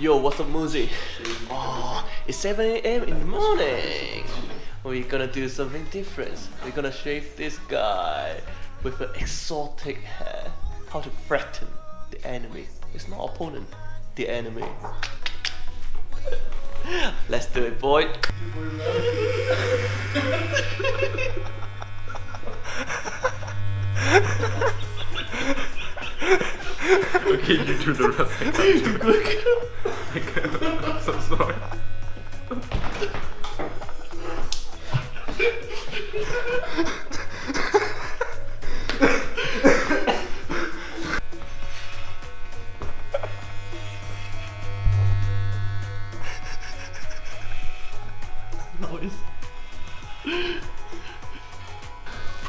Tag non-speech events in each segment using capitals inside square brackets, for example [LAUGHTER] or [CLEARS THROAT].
Yo, what's up, Muzi? Oh, it's 7 a.m. in the morning. We're gonna do something different. We're gonna shave this guy with an exotic hair. How to threaten the enemy. It's not opponent, the enemy. Let's do it, boy. Okay, you do the rest. [LAUGHS]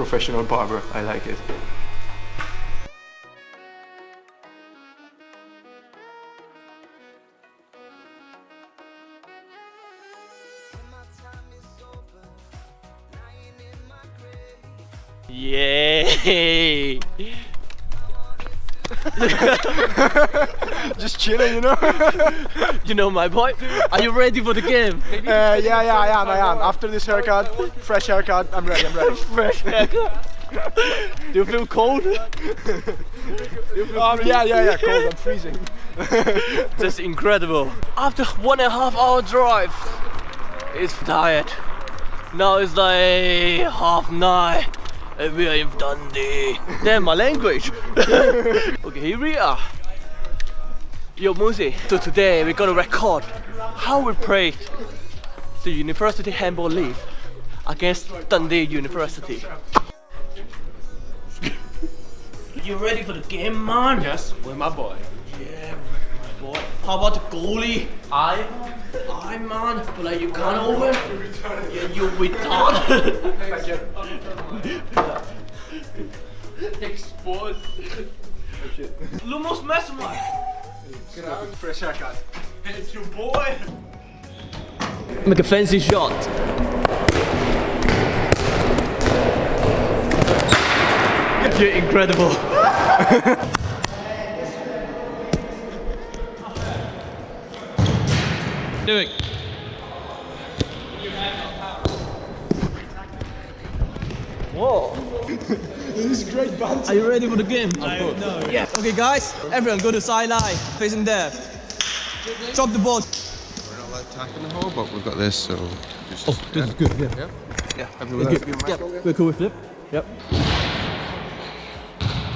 Professional barber, I like it. Yay! [LAUGHS] [LAUGHS] Just chilling, you know. [LAUGHS] You know my boy? Are you ready for the game? Uh, yeah, yeah, I am, I am. After this haircut, fresh haircut, I'm ready, I'm ready. [LAUGHS] Fresh haircut. Do you feel cold? Um, yeah, yeah, yeah, cold, I'm freezing. That's incredible. After one and a half hour drive, it's tired. Now it's like half nine. And we are in Dundee. Damn my language. [LAUGHS] okay, here we are. Yo, Muzi. So today we're gonna record how we played the University Handball League against Dundee University. you ready for the game, man? Yes, with my boy. Yeah, my boy. How about the goalie? I, I man, but like you can't over. you Yeah, you retarded. Exposed. Oh, Lumos Mesmer. Fresh haircut. It's your boy. Make a fancy shot. You're incredible. Do it. Whoa. This is great banter. Are you ready for the game? No. Yes. Okay, guys, everyone go to sideline, facing there. Drop the ball. We're not allowed attacking the hole, but we've got this, so just. Oh, this is good. Yeah. Yeah. Yeah. Happy with that? Yep. We're cool with flip. Yep.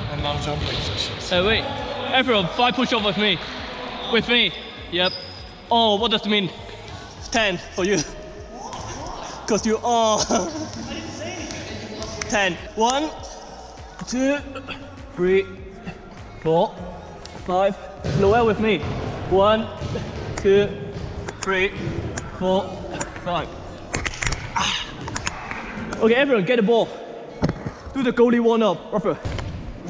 And now jumping. Hey, wait. Everyone, five push up with me. With me. Yep. Oh, what does it mean? 10 for you. [LAUGHS] Because you are. [LAUGHS] 10. One, two, three, four, five. Noel with me. One, two, three, four, five. Okay, everyone, get the ball. Do the goalie one up. Ruffer.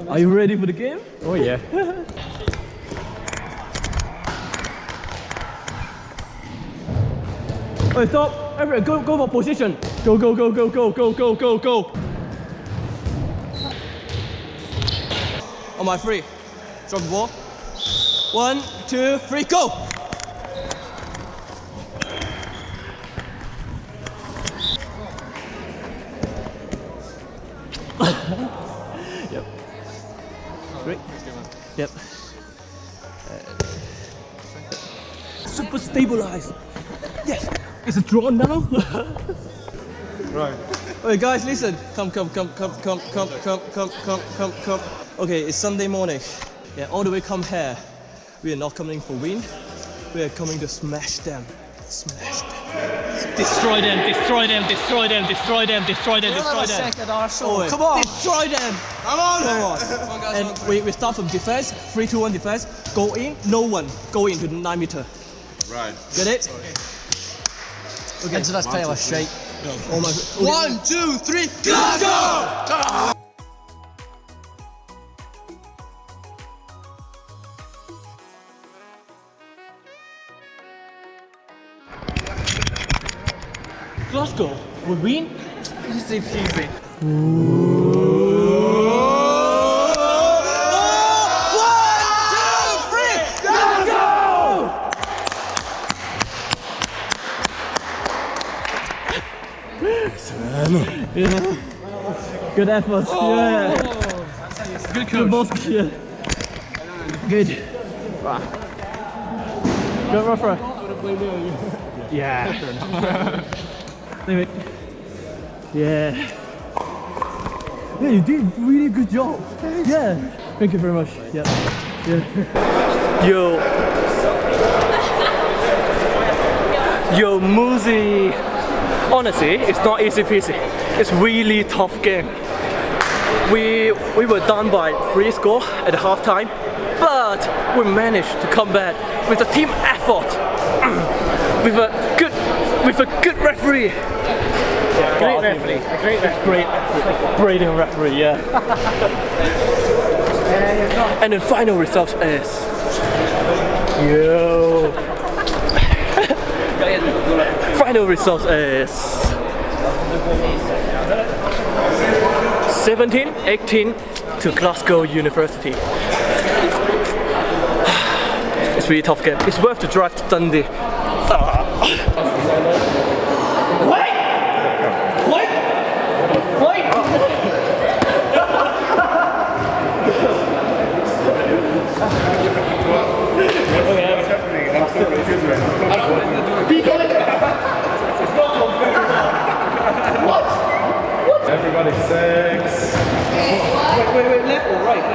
Are you ready for the game? Oh yeah. [LAUGHS] Stop. Everyone, go, go for position. Go, go, go, go, go, go, go, go, go. On my three. Drop the ball. One, two, three, go. [LAUGHS] yep. Great. Yep. Super stabilized. Yes, it's a draw now. [LAUGHS] [LAUGHS] Right. Okay, guys, listen. Come, come, come, come, come, come, come, come, come, come, come. Okay, it's Sunday morning. Yeah, all the way come here. We are not coming for win. We are coming to smash them. Smash them. Destroy them, destroy them, destroy them, destroy them, destroy them, destroy them. second, Arsenal. Come on. Destroy them. Come on. Come on. And we, we start from defense. 3 2 1 defense. Go in, no one. Go into the 9 meter. Right. Get it? Okay. Into that tail, shake. Oh my. Okay. One, two, three, go! Glasgow. We win. Easy peasy. Good effort. Oh. Yeah. Good coach. Good boss. Yeah. Good. Good referee. Yeah. Anyway. Yeah. Yeah, you did really good job. Yeah. Thank you very much. Yeah. Yeah. Yo. Yo, Muzi. Honestly, it's not easy peasy. It's really tough game. We we were down by three score at the halftime, but we managed to come back with a team effort, [CLEARS THROAT] with a good with a good referee. Great referee. A great referee. Great, brilliant referee, yeah. [LAUGHS] and the final result is yo. [LAUGHS] final result is 17, 18 to Glasgow University. It's really tough game. It's worth the drive to Dundee. What? Everybody six. Good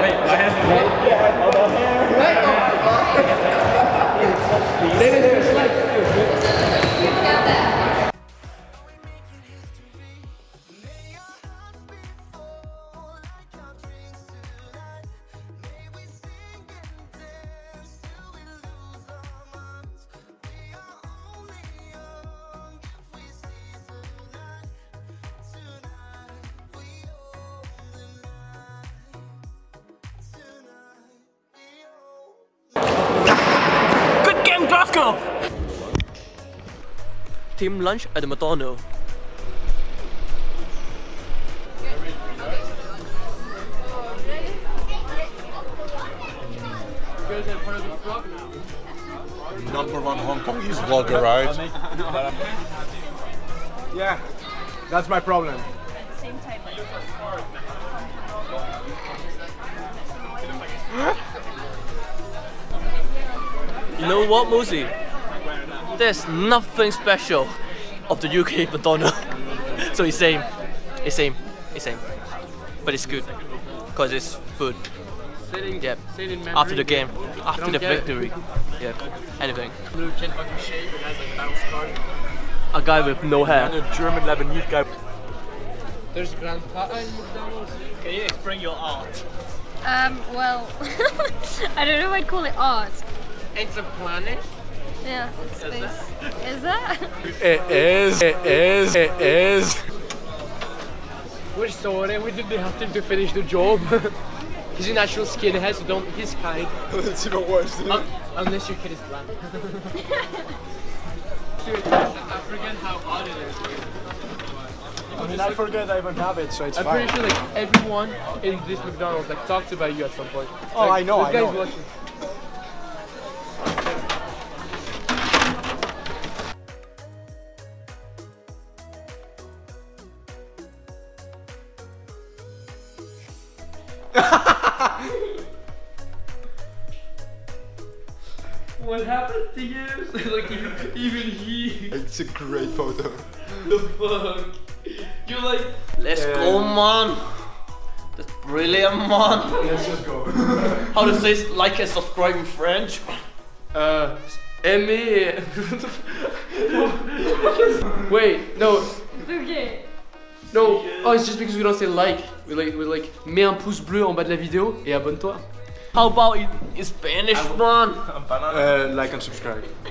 Team lunch at the McDonald's. Number one Hong Kongese vlogger, right? Yeah. That's my problem. You know what, Muzi? There's nothing special of the UK McDonald's. [LAUGHS] so it's same. It's same. It's same. But it's good. Because it's food. Yep. After the game. After the victory. Yep. Anything. A guy with no hair. And A German Lebanese guy. There's grandpa in McDonald's. Can you explain your art? Um, well, [LAUGHS] I don't know if I'd call it art. It's a planet. Yeah, it's space. Is that? It is. It is. It is. We're sorry, we didn't have time to finish the job. [LAUGHS] He's a natural skinhead, so don't his kind. [LAUGHS] it's even worse. Un- unless your kid is black. I forget how odd it is. I mean, I forget I even have it, so it's I'm fine. pretty sure like everyone in this McDonald's like talked about you at some point. Oh, Like, I know, I know. watching. It's a great photo. The fuck? You're like. Let's go, man. That's brilliant, man. Let's just go. [LAUGHS] How to say like and subscribe in French? Uh, aimer. [LAUGHS] Wait, no, okay. no. Oh, it's just because we don't say like. We like, we like, mets un pouce bleu en bas de la vidéo et abonne-toi. How about in, in Spanish, man? Uh, like and subscribe. [LAUGHS]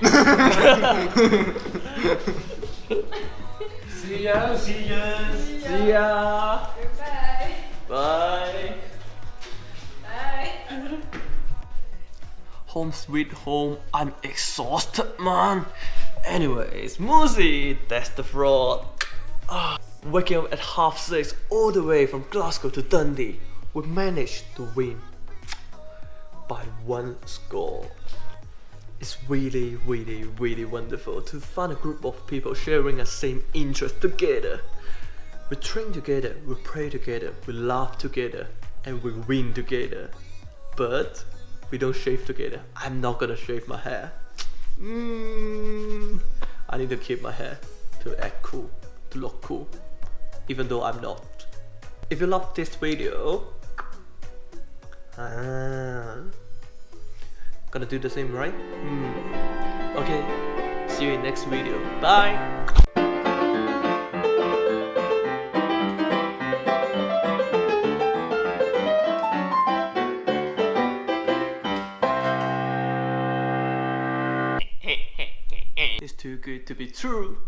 See ya. See ya. See ya. Goodbye. Bye. Bye. Home sweet home. I'm exhausted, man. Anyways, Muzi, that's the fraud. Ah, waking up at half six all the way from Glasgow to Dundee, we managed to win by one score. It's really, really, really wonderful to find a group of people sharing a same interest together. We train together, we pray together, we laugh together, and we win together. But we don't shave together. I'm not gonna shave my hair. Mm, I need to keep my hair to act cool, to look cool, even though I'm not. If you love this video, ah, gonna do the same, right? Hmm. Okay, see you in next video. Bye. [LAUGHS] It's too good to be true.